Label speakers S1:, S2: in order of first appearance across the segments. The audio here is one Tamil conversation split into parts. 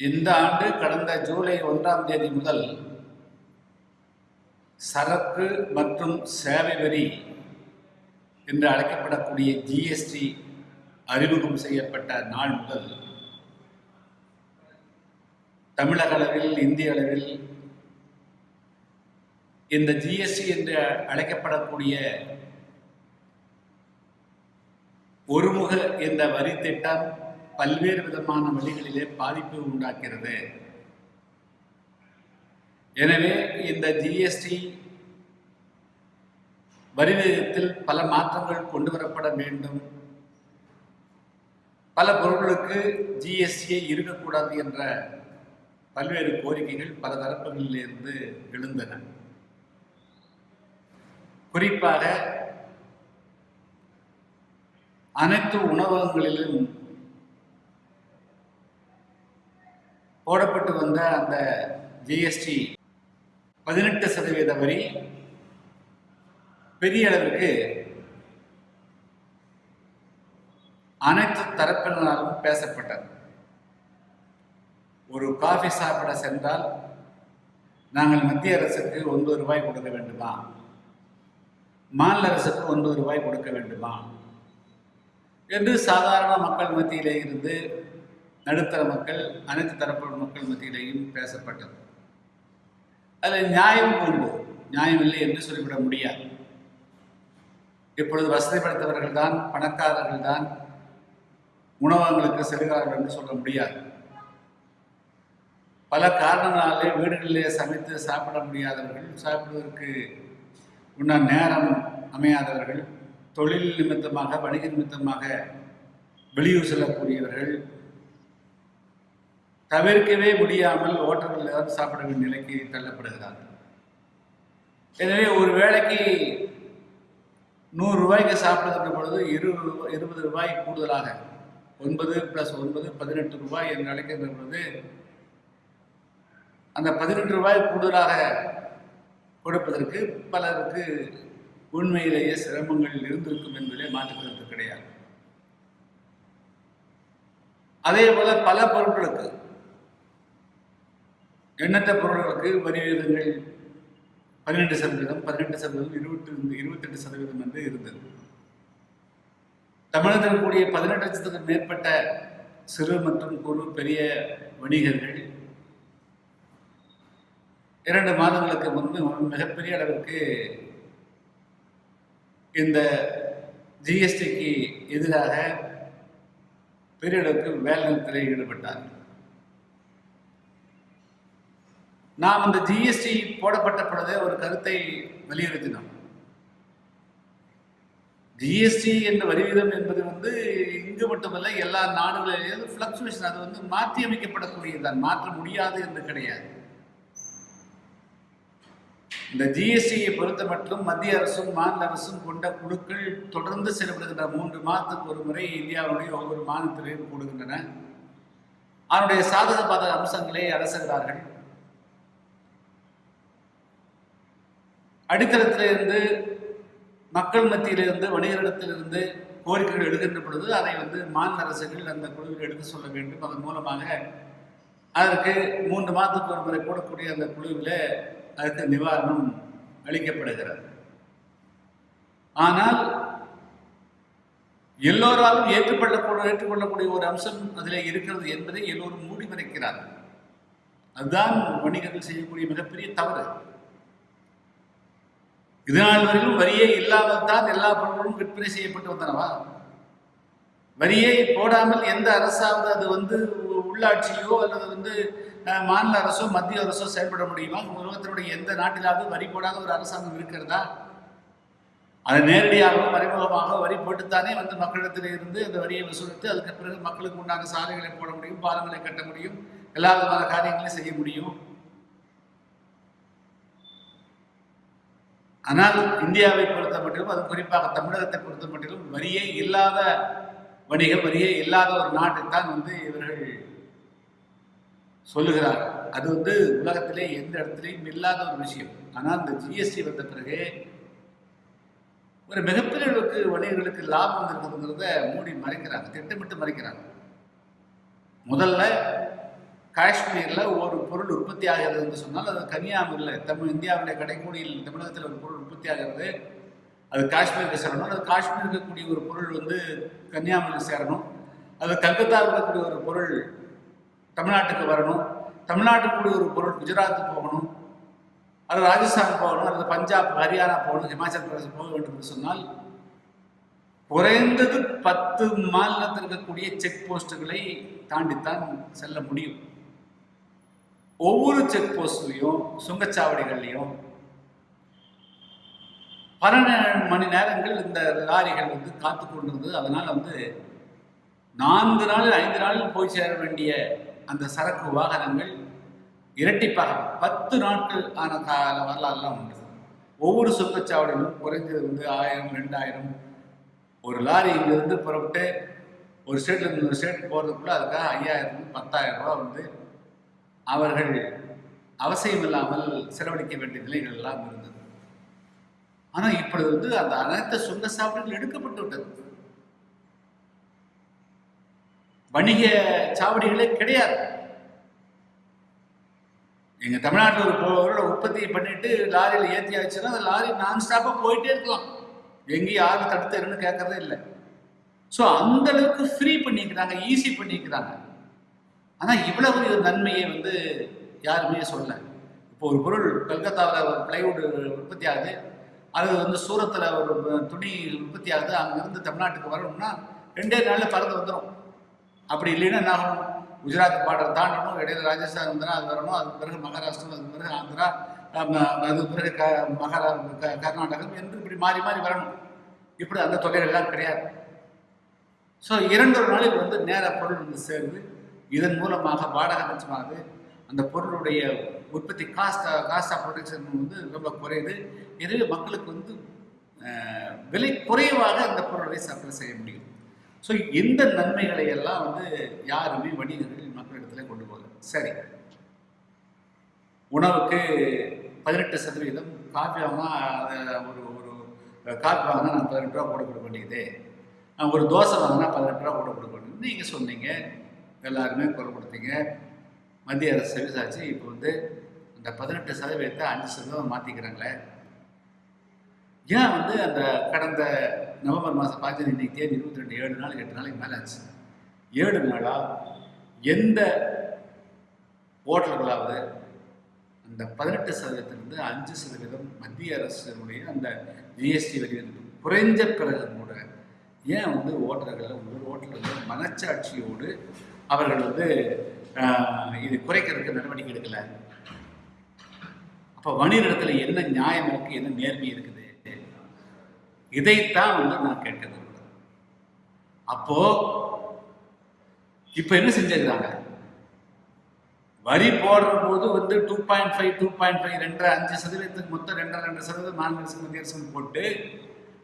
S1: இந்த ஆண்டு கடந்த ஜூலை ஒன்றாம் தேதி முதல் சரக்கு மற்றும் சேவை வரி என்று அழைக்கப்படக்கூடிய ஜிஎஸ்டி அறிமுகம் செய்யப்பட்ட நாள் முதல் தமிழக அளவில் இந்திய அளவில் இந்த ஜிஎஸ்டி என்று அழைக்கப்படக்கூடிய ஒருமுக இந்த வரி திட்டம் பல்வேறு விதமான வழிகளிலே பாதிப்பு உண்டாக்கிறது. எனவே இந்த ஜிஎஸ்டி வரி விகிதத்தில் பல மாற்றங்கள் கொண்டு வரப்பட வேண்டும். பல பொருட்களுக்கு ஜிஎஸ்டியை இருக்கக்கூடாது என்ற பல்வேறு கோரிக்கைகள் பல தரப்புகளிலிருந்து எழுந்தன. குறிப்பாக அனைத்து உணவகங்களிலும் போடப்பட்டு வந்த அந்த ஜிஎஸ்டி பதினெட்டு சதவீத வரி பெரிய அளவிற்கு அனைத்து தரப்பினராலும் பேசப்பட்டது. ஒரு காஃபி சாப்பிட சென்றால் நாங்கள் மத்திய அரசுக்கு ஒன்பது ரூபாய் கொடுக்க வேண்டுமா? மாநில அரசுக்கு ஒன்பது ரூபாய் கொடுக்க வேண்டுமா? என்று சாதாரண மக்கள் மத்தியிலே இருந்து நடுத்தர மக்கள் அனைத்து தரப்பு மக்கள் மத்தியிலேயும் பேசப்பட்டது. அதில் நியாயம் உண்டு. நியாயம் இல்லை என்று சொல்லிவிட முடியாது. இப்பொழுது வசதி படைத்தவர்கள் தான் பணக்காரர்கள் தான் உணவகங்களுக்கு செல்கிறார்கள் என்று சொல்ல முடியாது. பல காரணங்களாலே வீடுகளிலே சமைத்து சாப்பிட முடியாதவர்கள் சாப்பிடுவதற்கு உண்ண நேரம் அமையாதவர்கள் தொழில் நிமித்தமாக வணிக நிமித்தமாக வெளியூர் செல்லக்கூடியவர்கள் தவிர்க்கவே முடியாமல் ஹோட்டல்களில் ஏதாவது சாப்பிட வேண்டிய நிலைக்கு தள்ளப்படுகிறார்கள். எனவே ஒரு வேளைக்கு நூறு ரூபாய்க்கு சாப்பிடுகின்ற பொழுது இரு இருபது ரூபாய் கூடுதலாக ஒன்பது ப்ளஸ் ஒன்பது பதினெட்டு ரூபாய் என்று அழைக்கின்ற பொழுது அந்த பதினெட்டு ரூபாய் கூடுதலாக கொடுப்பதற்கு பலருக்கு உண்மையிலேயே சிரமங்கள் இருந்திருக்கும் என்பதிலே மாற்றுக்கிறது கிடையாது. அதே போல பல பொருட்களுக்கு எண்ணற்ற பொருட்களுக்கு வரி விகிதங்கள் பன்னிரெண்டு சதவீதம் பதினெட்டு சதவீதம் இருபத்தி இருபத்தெட்டு சதவீதம் என்று இருந்தது. தமிழகத்தில் கூடிய பதினெட்டு லட்சத்துக்கு மேற்பட்ட சிறு மற்றும் குறு பெரிய வணிகர்கள் இரண்டு மாதங்களுக்கு முன்பு மிகப்பெரிய அளவிற்கு இந்த ஜிஎஸ்டிக்கு எதிராக பெரிய அளவுக்கு வேலை நிறுத்தத்தில் ஈடுபட்டார்கள். நாம் இந்த ஜிஎஸ்டி போடப்பட்ட பொழுது ஒரு கருத்தை வலியுறுத்தினோம். ஜிஎஸ்டி என்ற வரிவிதம் என்பது வந்து இங்கு மட்டுமல்ல எல்லா நாடுகளிலும் ஃப்ளக்சுவேஷன் அது வந்து மாற்றி அமைக்கப்படக்கூடியதுதான் மாற்ற முடியாது என்று கிடையாது. இந்த ஜிஎஸ்டியை பொறுத்த மட்டும் மத்திய அரசும் மாநில அரசும் கொண்ட குழுக்கள் தொடர்ந்து செயல்படுகின்ற மூன்று மாதத்துக்கு ஒரு முறை இந்தியாவுடைய ஒவ்வொரு மாநிலத்திலையும் கூடுகின்றன. அதனுடைய சாதக பாதக அம்சங்களை அரசுகிறார்கள் அடித்தளத்திலிருந்து மக்கள் மத்தியிலிருந்து வணிகரிடத்திலிருந்து கோரிக்கைகள் எடுக்கின்ற பொழுது அதை வந்து மாநில அரசுகள் அந்த குழுவில் எடுத்து சொல்ல வேண்டும். அதன் மூலமாக அதற்கு மூன்று மாதத்துக்கு ஒரு முறை கூடக்கூடிய அந்த குழுவில் அதுக்கு நிவாரணம் அளிக்கப்படுகிறது. ஆனால் எல்லோராலும் ஏற்றுக்கொள்ளக்கூட ஏற்றுக்கொள்ளக்கூடிய ஒரு அம்சம் அதில் இருக்கிறது என்பதை எல்லோரும் மூடி மறைக்கிறார்கள் அதுதான் வணிகர்கள் செய்யக்கூடிய மிகப்பெரிய தவறு. இதனால் வரையிலும் வரியே இல்லாமல் தான் எல்லா பொருட்களும் விற்பனை செய்யப்பட்டு வந்தனவா? வரியை போடாமல் எந்த அரசாவது அது வந்து உள்ளாட்சியோ அல்லது வந்து மாநில அரசோ மத்திய அரசோ செயல்பட முடியுமா? உலகத்தினுடைய எந்த நாட்டிலாவது வரி போடாத ஒரு அரசாங்கம் இருக்கிறதா? அது நேரடியாகவோ மறைமுகமாக வரி போட்டுத்தானே வந்து மக்களிடத்தில் இருந்து அந்த வரியை வசூலித்து அதுக்கு பிறகு மக்களுக்கு உண்டான சாலைகளை போட முடியும் பாலங்களை கட்ட முடியும் எல்லா விதமான காரியங்களையும் செய்ய முடியும். ஆனால் இந்தியாவை பொறுத்த மட்டிலும் அது குறிப்பாக தமிழகத்தை பொறுத்த மட்டிலும் வரியே இல்லாத வணிகம் வரியே இல்லாத ஒரு நாட்டைத்தான் வந்து இவர்கள் சொல்லுகிறார்கள். அது வந்து உலகத்திலே எந்த இடத்துலையும் இல்லாத ஒரு விஷயம். ஆனால் இந்த ஜிஎஸ்டி வந்த பிறகு ஒரு மிகப்பெரிய அளவுக்கு வணிகர்களுக்கு லாபம் இருக்குதுங்கிறத மூடி மறைக்கிறாங்க திட்டமிட்டு மறைக்கிறாங்க. முதல்ல காஷ்மீரில் ஒரு பொருள் உற்பத்தி ஆகிறதுன்னு சொன்னால் அது கன்னியாகுமரியில் தமிழ் இந்தியாவுடைய கடைக்கோடியில் தமிழகத்தில் ஒரு பொருள் உற்பத்தி ஆகிறது. அது காஷ்மீருக்கு சேரணும். அது காஷ்மீர் இருக்கக்கூடிய ஒரு பொருள் வந்து கன்னியாகுமரியில் சேரணும். அது கல்கத்தாவில் இருக்கக்கூடிய ஒரு பொருள் தமிழ்நாட்டுக்கு வரணும். தமிழ்நாட்டுக்குரிய ஒரு பொருள் குஜராத்துக்கு போகணும். அது ராஜஸ்தான் போகணும். அல்லது பஞ்சாப் ஹரியானா போகணும். ஹிமாச்சல் பிரதேசம் போக வேண்டும் என்று சொன்னால் குறைந்தது பத்து மாநிலத்தில் இருக்கக்கூடிய செக் போஸ்ட்டுகளை தாண்டித்தான் செல்ல முடியும். ஒவ்வொரு செக் போஸ்ட்லையும் சுங்கச்சாவடிகள்லையும் பன்னெண்டு மணி நேரங்கள் இந்த லாரிகள் வந்து காத்து கொண்டிருந்தது. அதனால் வந்து நான்கு நாள் ஐந்து நாளில் போய் சேர வேண்டிய அந்த சரக்கு வாகனங்கள் இரட்டிப்பாக பத்து நாட்கள் ஆன கால வரலாறுலாம் உண்டு. ஒவ்வொரு சுங்கச்சாவடியிலும் குறைஞ்சது வந்து ஆயிரம் ரெண்டாயிரம் ஒரு லாரி இங்கிருந்து புறப்பட்டு ஒரு ஸ்டேட்லேருந்து ஒரு ஸ்டேட் போகிறதுக்குள்ள அதுக்காக ஐயாயிரம் பத்தாயிரம் ரூபா வந்து அவர்கள் அவசியமில்லாமல் செலவழிக்க வேண்டிய நிலைகள் எல்லாம் இருந்தது. ஆனால் இப்பொழுது வந்து அந்த அனைத்து சுங்க சாவடிகள் எடுக்கப்பட்டு விட்டது வணிக சாவடிகளே கிடையாது. எங்க தமிழ்நாட்டில் ஒரு பொருளை உற்பத்தி பண்ணிட்டு லாரியில் ஏற்றி ஆச்சுன்னா அந்த லாரி நான் ஸ்டாப்பாக போயிட்டே இருக்கலாம். எங்கேயும் யாரும் தடுத்துருன்னு கேட்கறதே இல்லை. ஸோ அந்த அளவுக்கு ஃப்ரீ பண்ணிக்கிறாங்க ஈஸி பண்ணிக்கிறாங்க. ஆனால் இவ்வளவு பெரிய நன்மையை வந்து யாருமே சொல்ல இப்போ ஒரு பொருள் கல்கத்தாவில் ஒரு பிளைவுட் உற்பத்தி ஆகுது. அது வந்து சூரத்தில் ஒரு துணி உற்பத்தி ஆகுது. அங்கேருந்து தமிழ்நாட்டுக்கு வரணும்னா ரெண்டே நாளில் பறந்து வந்துடும் அப்படி இல்லைன்னா என்ன ஆகும் குஜராத் பார்டர் தாண்டணும். இடையில ராஜஸ்தான் வந்துடும் அது வரணும். அதுக்கு பிறகு மகாராஷ்டிரம் அதுக்கு பிறகு ஆந்திரா அதுக்கு பிறகு க மகாரா க கர்நாடகம் என்று இப்படி மாறி மாறி வரணும். இப்படி அந்த தொகைகள்லாம் கிடையாது. ஸோ இரண்டு ஒரு வந்து நேர பொருள் வந்து சேருது. இதன் மூலமாக வாடகை மிச்சமாகுது அந்த பொருளுடைய உற்பத்தி காஸ்ட் காஸ்ட் ஆஃப் ப்ரொடக்ஷன் வந்து ரொம்ப குறையுது. எனவே மக்களுக்கு வந்து விலை குறைவாக அந்த பொருளை சப்ளை செய்ய முடியும். ஸோ இந்த நன்மைகளை எல்லாம் வந்து யாருமே வணிகர்கள் மக்களிடத்துல கொண்டு போகல. சரி. உணவுக்கு பதினெட்டு சதவீதம் காஃபி வாங்கினா ஒரு ஒரு காஃபி வாங்கினா நான் பதினெட்டு ரூபா போட கொடுக்க வேண்டியது. ஒரு தோசை வாங்கினா பதினெட்டு ரூபா போட கொடுக்க வேண்டியது. நீங்கள் சொன்னீங்க. எல்லாருமே குரல் கொடுத்தீங்க மத்திய அரசு செவிசாச்சு இப்போ வந்து அந்த பதினெட்டு சதவீதத்தை அஞ்சு சதவீதம் மாற்றிக்கிறாங்களே ஏன் வந்து அந்த கடந்த நவம்பர் மாதம் பார்த்து இன்னைக்கு தேதி இருபத்தி ரெண்டு ஏழு நாள் எட்டு நாளைக்கு மேலே ஆச்சு. ஏழு நாளாக எந்த ஓட்டல்களாவது அந்த பதினெட்டு சதவீதத்திலிருந்து அஞ்சு சதவீதம் மத்திய அரசினுடைய அந்த ஜிஎஸ்டி வரி குறைஞ்ச பிறகு கூட ஏன் வந்து ஓட்டர்கள் ஒவ்வொரு ஓட்டல்கள் மனச்சாட்சியோடு அவர்கள் வந்து இது குறைக்கிறதுக்கு நடவடிக்கை எடுக்கலை. அப்போ வணிகத்தில் என்ன நியாயம் இருக்குது என்ன நேர்மை இருக்குது? இதைத்தான் வந்து நான் கேட்க விரும்புகிறேன் அப்போ இப்போ என்ன செஞ்சிருக்காங்க? வரி போடுற போது வந்து two point five two point five ரெண்டரை அஞ்சு சதவீதத்துக்கு மொத்தம் ரெண்டரை ரெண்டு சதவீதம் நான்கு சதவீதம் போட்டு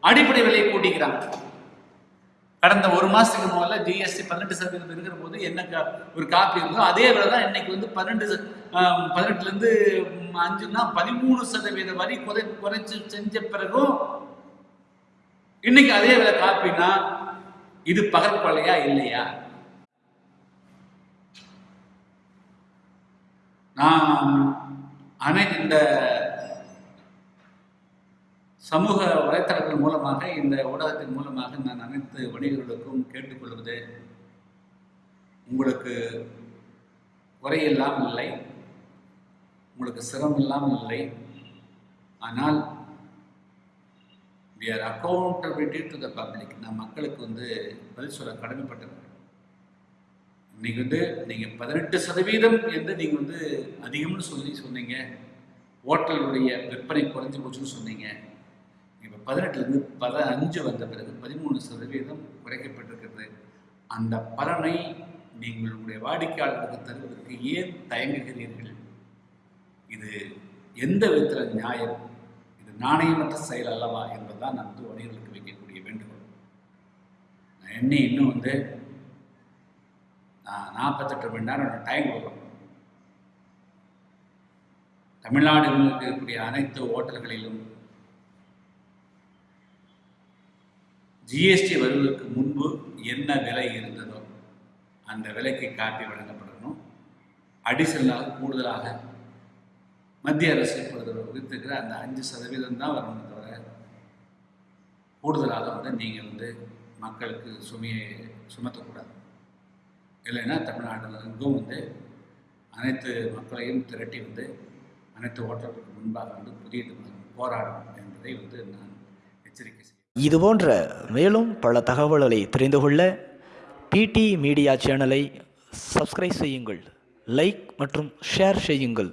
S1: அடிப்படை விலையை கூட்டிக்கிறாங்க. கடந்த ஒரு மாசத்துக்கு முதல்ல ஜிஎஸ்டி பன்னெண்டு சதவீதம் இருக்கிற போது என்ன ஒரு காப்பி இருந்தோ அதே விலை தான் இன்னைக்கு வந்து பன்னெண்டு பதினெட்டுலேருந்து அஞ்சுன்னா பதிமூணு சதவீத வரி குறை குறைச்சி செஞ்ச பிறகும் இன்னைக்கு அதே விலை காப்பினா இது பகற்கொலையா இல்லையா? நான் அனை இந்த சமூக வலைத்தளங்கள் மூலமாக இந்த ஊடகத்தின் மூலமாக நான் அனைத்து வணிகர்களுக்கும் கேட்டுக்கொள்வது உங்களுக்கு குறையில்லாமல் இல்லை. உங்களுக்கு சிரமம் இல்லாமல் இல்லை. ஆனால் we are accountability to the public நான் மக்களுக்கு வந்து பதில் சொல்ல கடமைப்பட்டிருக்கேன் இன்னைக்கு வந்து நீங்கள் பதினெட்டு சதவீதம் என்று நீங்கள் வந்து அதிகம்னு சொல்லி சொன்னீங்க. ஹோட்டலுடைய விற்பனை குறைஞ்சி போச்சுன்னு சொன்னீங்க. இப்போ பதினெட்டுலேருந்து பதினஞ்சு அஞ்சு வந்த பிறகு பதிமூணு சதவீதம் குறைக்கப்பட்டிருக்கிறது. அந்த பலனை நீங்கள் உங்களுடைய வாடிக்கையாளர்களுக்கு தருவதற்கு ஏன் தயங்குகிறீர்கள்? இது எந்த விதத்தில் நியாயம்? இது நாணயமற்ற செயல் அல்லவா என்பதுதான் நான் வந்து வணிகர்களுக்கு வைக்கக்கூடிய வேண்டுகோள். நான் என்ன இன்னும் வந்து நான் நாற்பத்தெட்டு மணி நேரம் டைம் கொடுக்கணும். தமிழ்நாட்டில் இருக்கக்கூடிய அனைத்து ஓட்டல்களிலும் ஜிஎஸ்டி வருவதற்கு முன்பு என்ன விலை இருந்ததோ அந்த விலைக்கு காப்பி வழங்கப்படணும். அடிஷனலாக கூடுதலாக மத்திய அரசு பொறுத்தவரை விதித்திருக்கிற அந்த அஞ்சு சதவீதம் தான் வரணும் தவிர கூடுதலாக வந்து நீங்கள் வந்து மக்களுக்கு சுமையை சுமத்தக்கூடாது. இல்லைன்னா தமிழ்நாட்டில் எங்கும் வந்து அனைத்து மக்களையும் திரட்டி வந்து அனைத்து ஓட்டர்களுக்கு முன்பாக வந்து புதிய போராடும் என்பதை வந்து நான் எச்சரிக்கை செய்கிறேன்.
S2: இதுபோன்ற மேலும் பல தகவல்களை தெரிந்து கொள்ள பிடி மீடியா சேனலை சப்ஸ்கிரைப் செய்யுங்கள் லைக் மற்றும் ஷேர் செய்யுங்கள்.